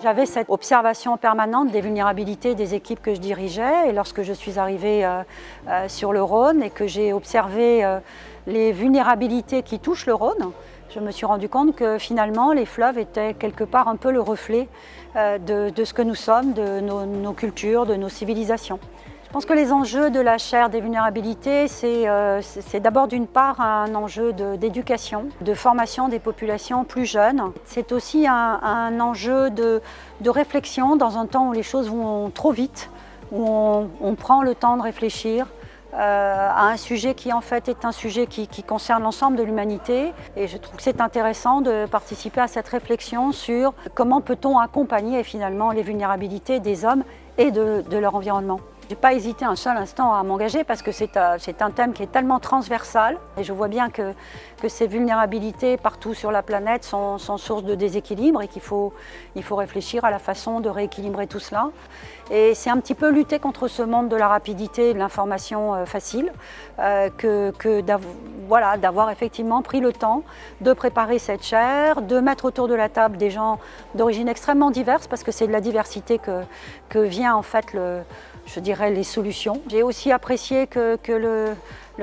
J'avais cette observation permanente des vulnérabilités des équipes que je dirigeais et lorsque je suis arrivée euh, euh, sur le Rhône et que j'ai observé euh, les vulnérabilités qui touchent le Rhône, je me suis rendu compte que finalement les fleuves étaient quelque part un peu le reflet de, ce que nous sommes, de nos cultures, de nos civilisations. Je pense que les enjeux de la chaire des vulnérabilités, c'est euh, d'abord d'une part un enjeu d'éducation, de, formation des populations plus jeunes. C'est aussi un, enjeu de, réflexion dans un temps où les choses vont trop vite, où on, prend le temps de réfléchir, euh, à un sujet qui en fait est un sujet qui, concerne l'ensemble de l'humanité et je trouve que c'est intéressant de participer à cette réflexion sur comment peut-on accompagner finalement les vulnérabilités des hommes et de leur environnement. Je n'ai pas hésité un seul instant à m'engager parce que c'est un thème qui est tellement transversal et je vois bien que, ces vulnérabilités partout sur la planète sont, source de déséquilibre et qu'il faut, réfléchir à la façon de rééquilibrer tout cela. Et c'est un petit peu lutter contre ce monde de la rapidité et de l'information euh, facile euh, que, d'avoir effectivement pris le temps de préparer cette chaire, de mettre autour de la table des gens d'origine extrêmement diverse parce que c'est de la diversité que vient en fait le, je dirais, les solutions. J'ai aussi apprécié que, le,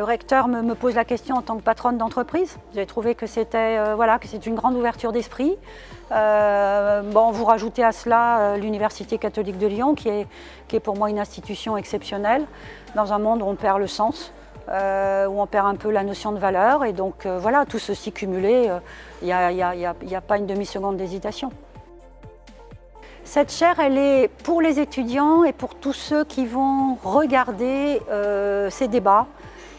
recteur me, pose la question en tant que patronne d'entreprise. J'ai trouvé que c'était euh, voilà, une grande ouverture d'esprit. Euh, bon, vous rajoutez à cela euh, l'Université catholique de Lyon, qui est, qui est pour moi une institution exceptionnelle, dans un monde où on perd le sens. où on perd un peu la notion de valeur. Et donc voilà, tout ceci cumulé, il n'y a, pas une demi-seconde d'hésitation. Cette chaire, elle est pour les étudiants et pour tous ceux qui vont regarder euh, ces débats.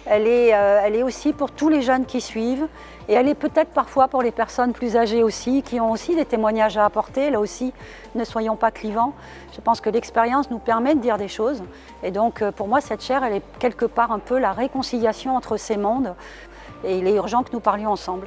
Elle est, euh, elle est aussi pour tous les jeunes qui suivent et elle est peut-être parfois pour les personnes plus âgées aussi, qui ont aussi des témoignages à apporter. Là aussi, ne soyons pas clivants. Je pense que l'expérience nous permet de dire des choses. Et donc, euh, pour moi, cette chaire, elle est quelque part un peu la réconciliation entre ces mondes. Et il est urgent que nous parlions ensemble.